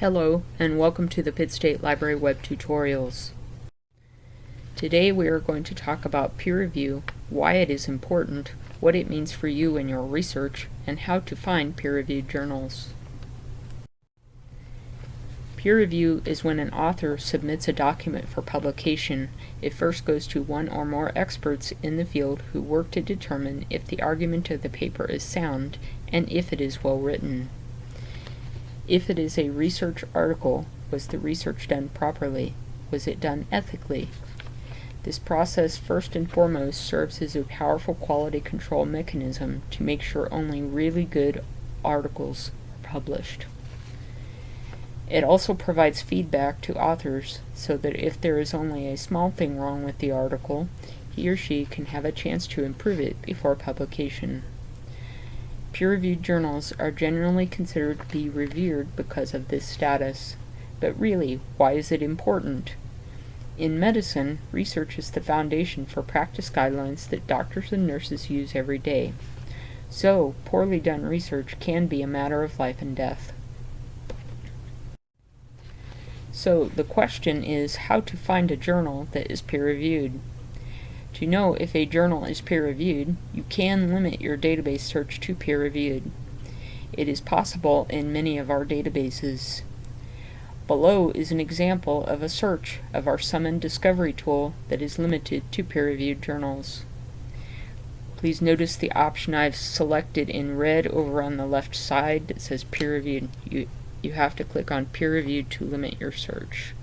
Hello and welcome to the Pitt State Library web tutorials. Today we are going to talk about peer review, why it is important, what it means for you in your research, and how to find peer-reviewed journals. Peer review is when an author submits a document for publication. It first goes to one or more experts in the field who work to determine if the argument of the paper is sound and if it is well written. If it is a research article, was the research done properly? Was it done ethically? This process first and foremost serves as a powerful quality control mechanism to make sure only really good articles are published. It also provides feedback to authors so that if there is only a small thing wrong with the article, he or she can have a chance to improve it before publication. Peer-reviewed journals are generally considered to be revered because of this status. But really, why is it important? In medicine, research is the foundation for practice guidelines that doctors and nurses use every day. So, poorly done research can be a matter of life and death. So, the question is how to find a journal that is peer-reviewed. To know if a journal is peer-reviewed, you can limit your database search to peer-reviewed. It is possible in many of our databases. Below is an example of a search of our Summon Discovery tool that is limited to peer-reviewed journals. Please notice the option I've selected in red over on the left side that says peer-reviewed. You, you have to click on peer-reviewed to limit your search.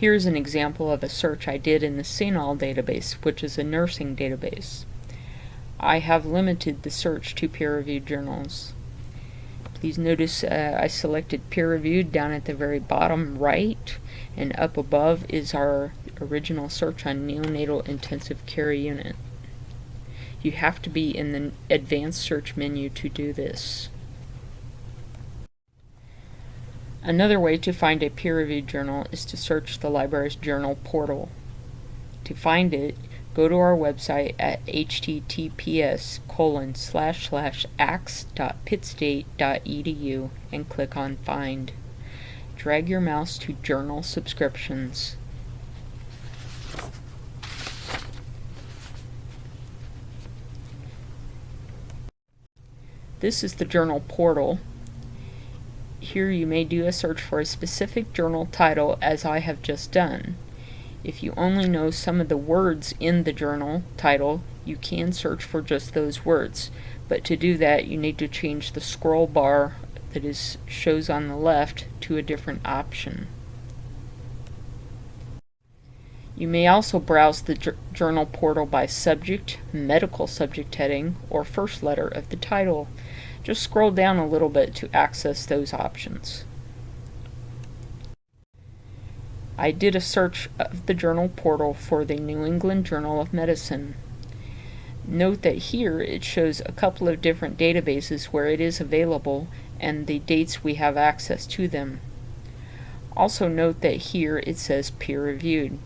Here's an example of a search I did in the CINAHL database, which is a nursing database. I have limited the search to peer-reviewed journals. Please notice uh, I selected peer-reviewed down at the very bottom right, and up above is our original search on neonatal intensive care unit. You have to be in the advanced search menu to do this. Another way to find a peer-reviewed journal is to search the library's journal portal. To find it, go to our website at https colon slash slash axe.pittstate.edu and click on Find. Drag your mouse to Journal Subscriptions. This is the journal portal here you may do a search for a specific journal title as I have just done. If you only know some of the words in the journal title, you can search for just those words. But to do that, you need to change the scroll bar that is shows on the left to a different option. You may also browse the journal portal by subject, medical subject heading, or first letter of the title. Just scroll down a little bit to access those options. I did a search of the journal portal for the New England Journal of Medicine. Note that here it shows a couple of different databases where it is available and the dates we have access to them. Also note that here it says peer-reviewed.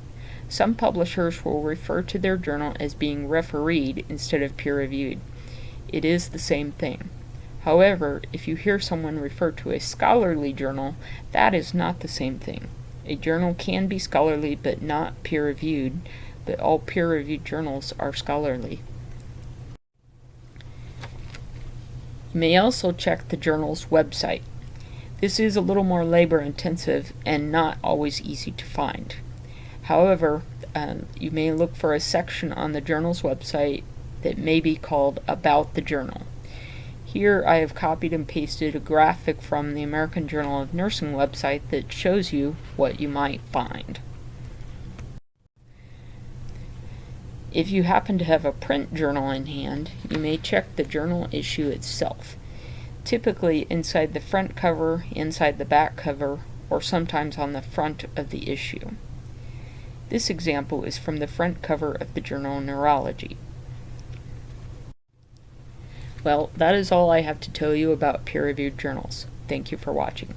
Some publishers will refer to their journal as being refereed instead of peer-reviewed. It is the same thing. However, if you hear someone refer to a scholarly journal, that is not the same thing. A journal can be scholarly but not peer-reviewed, but all peer-reviewed journals are scholarly. You may also check the journal's website. This is a little more labor intensive and not always easy to find. However, um, you may look for a section on the journal's website that may be called About the Journal. Here I have copied and pasted a graphic from the American Journal of Nursing website that shows you what you might find. If you happen to have a print journal in hand, you may check the journal issue itself. Typically inside the front cover, inside the back cover, or sometimes on the front of the issue. This example is from the front cover of the journal Neurology. Well, that is all I have to tell you about peer-reviewed journals. Thank you for watching.